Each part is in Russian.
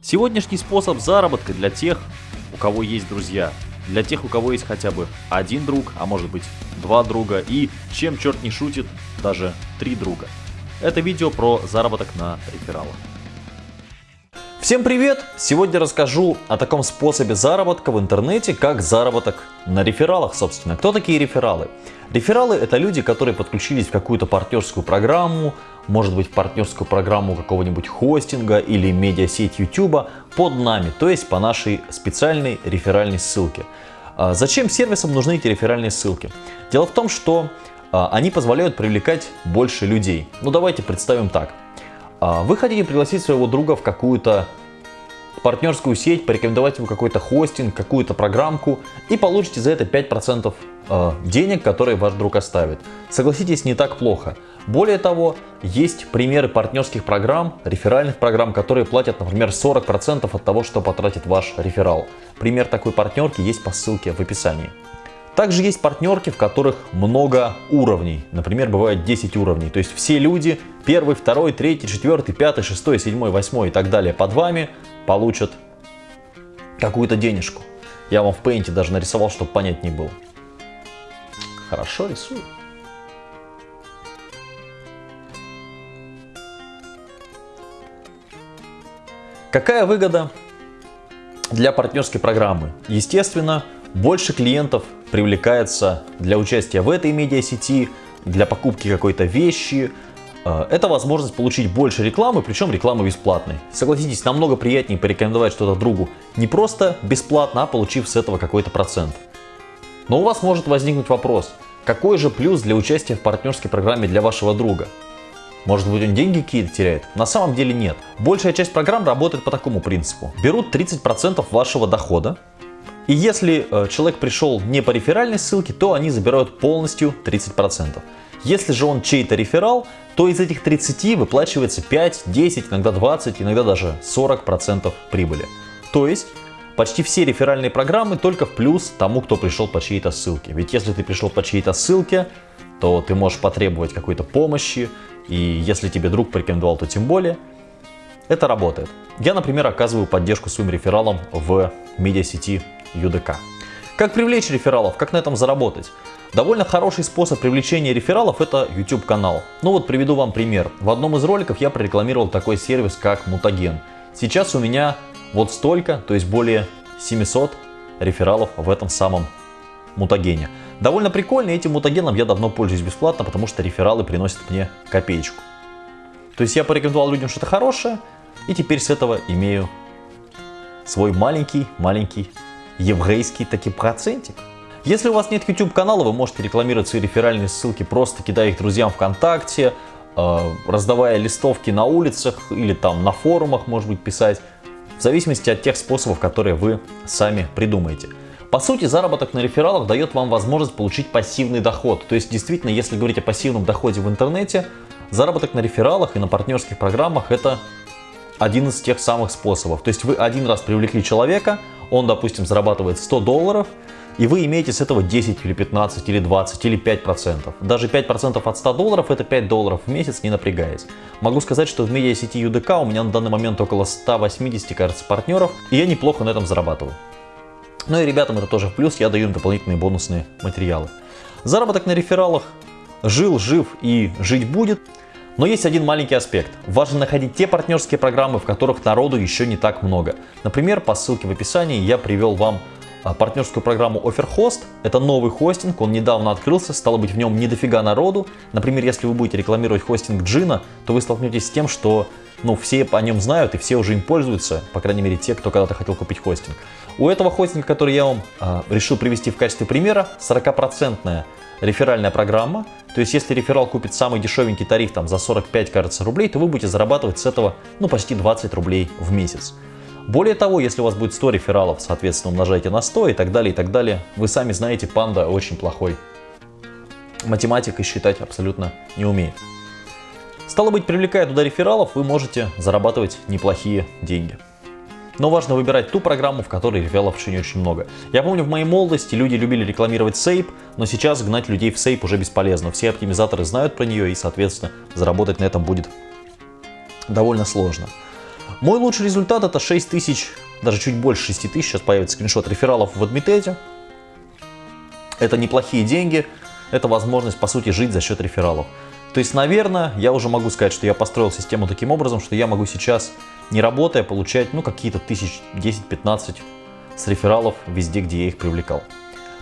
Сегодняшний способ заработка для тех, у кого есть друзья, для тех, у кого есть хотя бы один друг, а может быть два друга и, чем черт не шутит, даже три друга. Это видео про заработок на рефералах. Всем привет! Сегодня расскажу о таком способе заработка в интернете, как заработок на рефералах, собственно. Кто такие рефералы? Рефералы это люди, которые подключились в какую-то партнерскую программу, может быть в партнерскую программу какого-нибудь хостинга или медиасеть YouTube под нами, то есть по нашей специальной реферальной ссылке. А зачем сервисам нужны эти реферальные ссылки? Дело в том, что а, они позволяют привлекать больше людей. Ну давайте представим так. А, вы хотите пригласить своего друга в какую-то партнерскую сеть, порекомендовать ему какой-то хостинг, какую-то программку и получите за это 5% э, денег, которые ваш друг оставит. Согласитесь, не так плохо. Более того, есть примеры партнерских программ, реферальных программ, которые платят, например, 40% от того, что потратит ваш реферал. Пример такой партнерки есть по ссылке в описании. Также есть партнерки, в которых много уровней. Например, бывает 10 уровней. То есть все люди, первый, второй, третий, четвертый, пятый, шестой, седьмой, восьмой и так далее под вами получат какую-то денежку. Я вам в Paint даже нарисовал, чтобы понять не было. Хорошо рисую. Какая выгода для партнерской программы? Естественно, больше клиентов привлекается для участия в этой медиасети, для покупки какой-то вещи. Э, это возможность получить больше рекламы, причем рекламы бесплатной. Согласитесь, намного приятнее порекомендовать что-то другу не просто бесплатно, а получив с этого какой-то процент. Но у вас может возникнуть вопрос, какой же плюс для участия в партнерской программе для вашего друга? Может быть он деньги какие-то теряет? На самом деле нет. Большая часть программ работает по такому принципу. Берут 30% вашего дохода, и если э, человек пришел не по реферальной ссылке, то они забирают полностью 30%. Если же он чей-то реферал, то из этих 30 выплачивается 5, 10, иногда 20, иногда даже 40% прибыли. То есть почти все реферальные программы только в плюс тому, кто пришел по чьей-то ссылке. Ведь если ты пришел по чьей-то ссылке, то ты можешь потребовать какой-то помощи, и если тебе друг порекомендовал, то тем более. Это работает. Я, например, оказываю поддержку своим рефералам в медиасети UDK. Как привлечь рефералов, как на этом заработать? Довольно хороший способ привлечения рефералов это YouTube канал. Ну вот приведу вам пример. В одном из роликов я прорекламировал такой сервис как Mutagen. Сейчас у меня вот столько, то есть более 700 рефералов в этом самом мутагене. Довольно прикольно, этим мутагеном я давно пользуюсь бесплатно, потому что рефералы приносят мне копеечку. То есть я порекомендовал людям что-то хорошее, и теперь с этого имею свой маленький-маленький еврейский таки процентик. Если у вас нет YouTube канала, вы можете рекламировать свои реферальные ссылки, просто кидая их друзьям ВКонтакте, э, раздавая листовки на улицах или там на форумах, может быть, писать, в зависимости от тех способов, которые вы сами придумаете. По сути, заработок на рефералах дает вам возможность получить пассивный доход. То есть, действительно, если говорить о пассивном доходе в интернете, заработок на рефералах и на партнерских программах это один из тех самых способов. То есть вы один раз привлекли человека, он, допустим, зарабатывает 100 долларов, и вы имеете с этого 10 или 15 или 20 или 5 процентов. Даже 5 процентов от 100 долларов это 5 долларов в месяц, не напрягаясь. Могу сказать, что в медиасети UDK у меня на данный момент около 180, кажется, партнеров, и я неплохо на этом зарабатываю. Ну и ребятам это тоже в плюс, я даю им дополнительные бонусные материалы. Заработок на рефералах жил, жив и жить будет. Но есть один маленький аспект. Важно находить те партнерские программы, в которых народу еще не так много. Например, по ссылке в описании я привел вам партнерскую программу OfferHost. Это новый хостинг, он недавно открылся, стало быть в нем не дофига народу. Например, если вы будете рекламировать хостинг Джина, то вы столкнетесь с тем, что ну, все о нем знают и все уже им пользуются, по крайней мере те, кто когда-то хотел купить хостинг. У этого хостинга, который я вам э, решил привести в качестве примера, 40% реферальная программа. То есть, если реферал купит самый дешевенький тариф там за 45, кажется, рублей, то вы будете зарабатывать с этого ну, почти 20 рублей в месяц. Более того, если у вас будет 100 рефералов, соответственно, умножайте на 100 и так далее, и так далее. Вы сами знаете, панда очень плохой математик и считать абсолютно не умеет. Стало быть, привлекая туда рефералов, вы можете зарабатывать неплохие деньги. Но важно выбирать ту программу, в которой рефералов еще не очень много. Я помню, в моей молодости люди любили рекламировать Сейп, но сейчас гнать людей в Сейп уже бесполезно. Все оптимизаторы знают про нее и, соответственно, заработать на этом будет довольно сложно. Мой лучший результат это 6 тысяч, даже чуть больше 6 тысяч, сейчас появится скриншот рефералов в Адмитете. Это неплохие деньги, это возможность, по сути, жить за счет рефералов. То есть, наверное, я уже могу сказать, что я построил систему таким образом, что я могу сейчас, не работая, получать ну какие-то тысяч 10-15 с рефералов везде, где я их привлекал.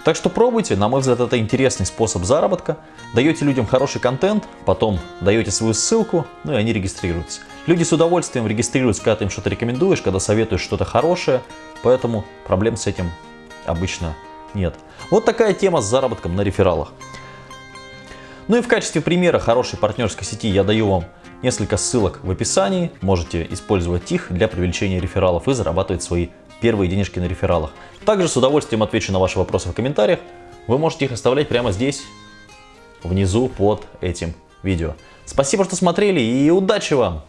Так что пробуйте, на мой взгляд, это интересный способ заработка. Даете людям хороший контент, потом даете свою ссылку, ну и они регистрируются. Люди с удовольствием регистрируются, когда ты им что-то рекомендуешь, когда советуешь что-то хорошее, поэтому проблем с этим обычно нет. Вот такая тема с заработком на рефералах. Ну и в качестве примера хорошей партнерской сети я даю вам несколько ссылок в описании. Можете использовать их для привлечения рефералов и зарабатывать свои первые денежки на рефералах. Также с удовольствием отвечу на ваши вопросы в комментариях. Вы можете их оставлять прямо здесь, внизу под этим видео. Спасибо, что смотрели и удачи вам!